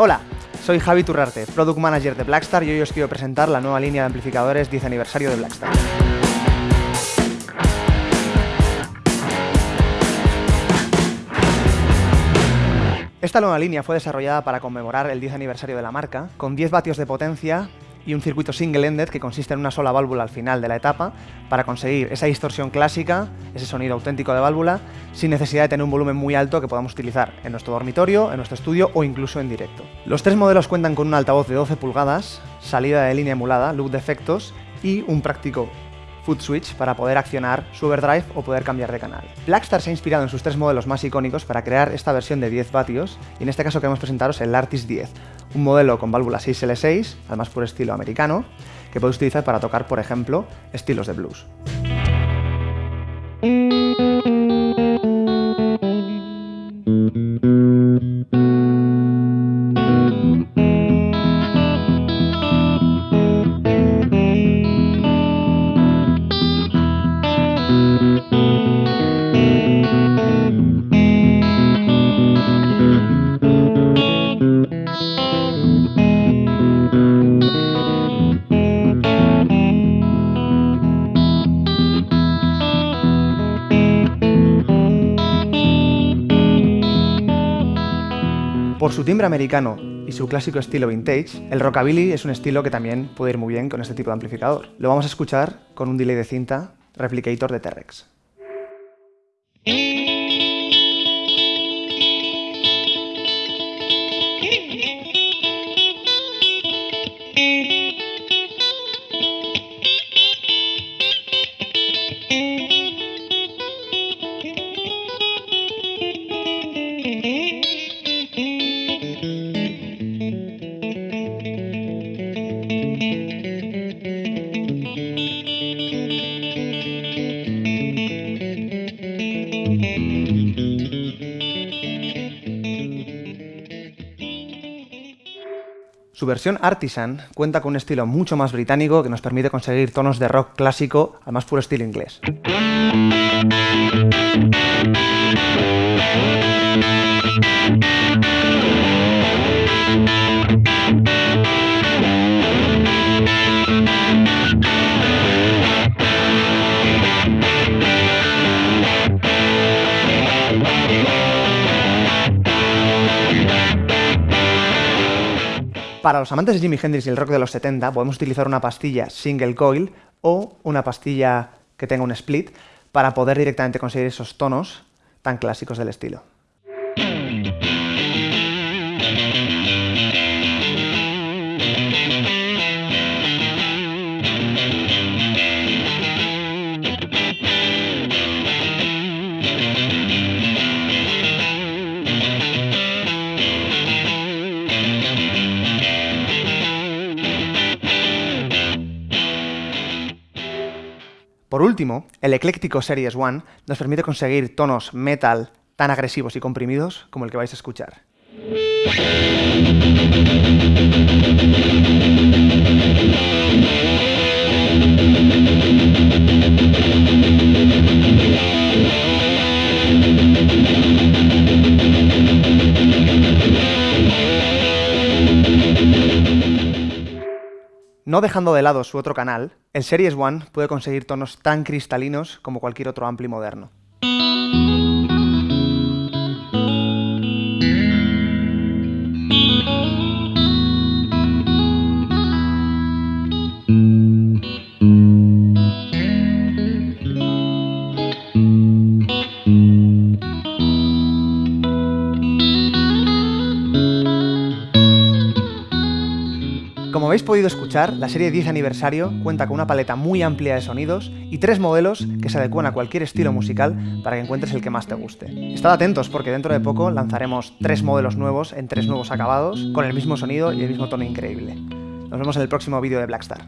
Hola, soy Javi Turrarte, Product Manager de Blackstar y hoy os quiero presentar la nueva línea de amplificadores 10 aniversario de Blackstar. Esta nueva línea fue desarrollada para conmemorar el 10 aniversario de la marca, con 10 vatios de potencia y un circuito single-ended que consiste en una sola válvula al final de la etapa para conseguir esa distorsión clásica, ese sonido auténtico de válvula, sin necesidad de tener un volumen muy alto que podamos utilizar en nuestro dormitorio, en nuestro estudio o incluso en directo. Los tres modelos cuentan con un altavoz de 12 pulgadas, salida de línea emulada, loop de efectos y un práctico foot switch para poder accionar su overdrive o poder cambiar de canal. Blackstar se ha inspirado en sus tres modelos más icónicos para crear esta versión de 10 vatios y en este caso queremos presentaros el Artis 10, un modelo con válvula 6L6, al más puro estilo americano, que podéis utilizar para tocar, por ejemplo, estilos de blues. Por su timbre americano y su clásico estilo vintage, el rockabilly es un estilo que también puede ir muy bien con este tipo de amplificador. Lo vamos a escuchar con un delay de cinta Replicator de T-Rex. Su versión Artisan cuenta con un estilo mucho más británico que nos permite conseguir tonos de rock clásico al más puro estilo inglés. Para los amantes de Jimi Hendrix y el rock de los 70 podemos utilizar una pastilla single coil o una pastilla que tenga un split para poder directamente conseguir esos tonos tan clásicos del estilo. Por último, el ecléctico Series One nos permite conseguir tonos metal tan agresivos y comprimidos como el que vais a escuchar. No dejando de lado su otro canal, el Series One puede conseguir tonos tan cristalinos como cualquier otro ampli moderno. Como habéis podido escuchar, la serie 10 aniversario cuenta con una paleta muy amplia de sonidos y tres modelos que se adecúan a cualquier estilo musical para que encuentres el que más te guste. Estad atentos porque dentro de poco lanzaremos tres modelos nuevos en tres nuevos acabados, con el mismo sonido y el mismo tono increíble. Nos vemos en el próximo vídeo de Blackstar.